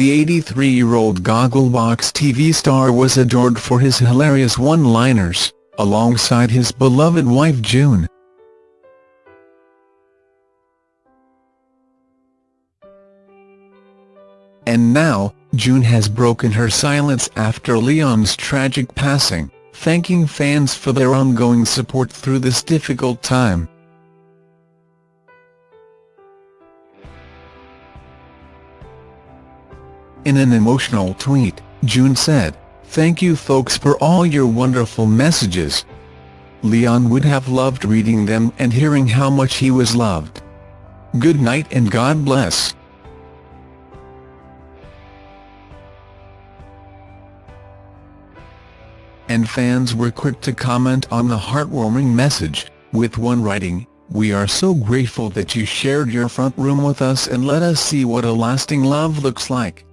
the 83-year-old Gogglebox TV star was adored for his hilarious one-liners, alongside his beloved wife June. And now, June has broken her silence after Leon's tragic passing, thanking fans for their ongoing support through this difficult time. In an emotional tweet, June said, Thank you folks for all your wonderful messages. Leon would have loved reading them and hearing how much he was loved. Good night and God bless. And fans were quick to comment on the heartwarming message, with one writing, We are so grateful that you shared your front room with us and let us see what a lasting love looks like.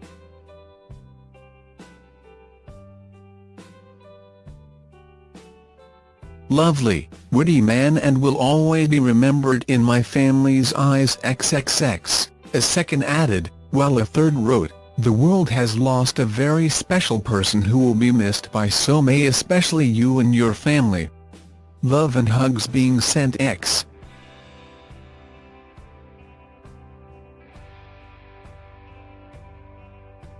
Lovely, witty man and will always be remembered in my family's eyes XXX, a second added, while a third wrote, the world has lost a very special person who will be missed by so many especially you and your family. Love and hugs being sent X.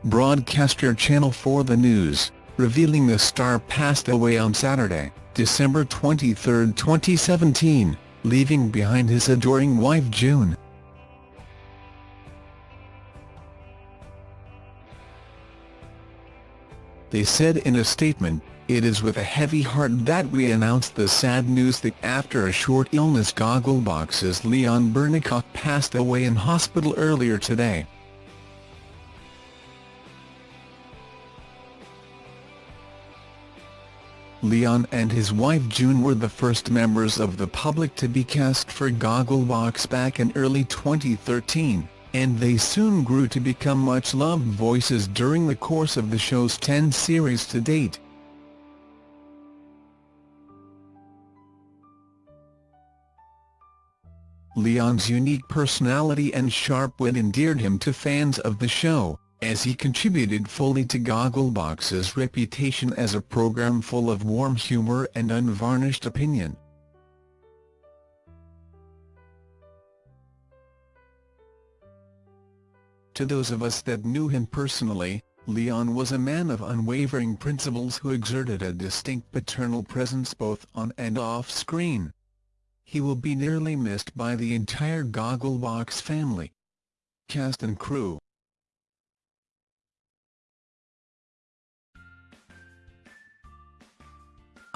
Broadcaster Channel 4 The News, revealing the star passed away on Saturday. December 23, 2017, leaving behind his adoring wife June. They said in a statement, it is with a heavy heart that we announce the sad news that after a short illness Gogglebox's Leon Bernicoff passed away in hospital earlier today. Leon and his wife June were the first members of the public to be cast for Gogglebox back in early 2013, and they soon grew to become much-loved voices during the course of the show's 10 series to date. Leon's unique personality and sharp wit endeared him to fans of the show, as he contributed fully to Gogglebox's reputation as a program full of warm humour and unvarnished opinion. To those of us that knew him personally, Leon was a man of unwavering principles who exerted a distinct paternal presence both on and off screen. He will be nearly missed by the entire Gogglebox family. Cast and crew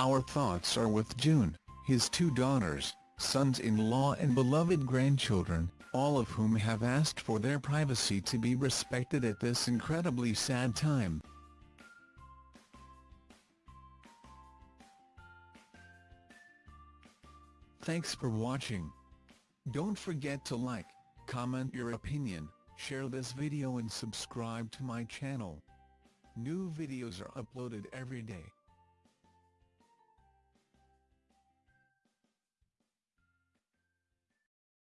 Our thoughts are with June, his two daughters, sons-in-law and beloved grandchildren, all of whom have asked for their privacy to be respected at this incredibly sad time. Thanks for watching. Don't forget to like, comment your opinion, share this video and subscribe to my channel. New videos are uploaded every day.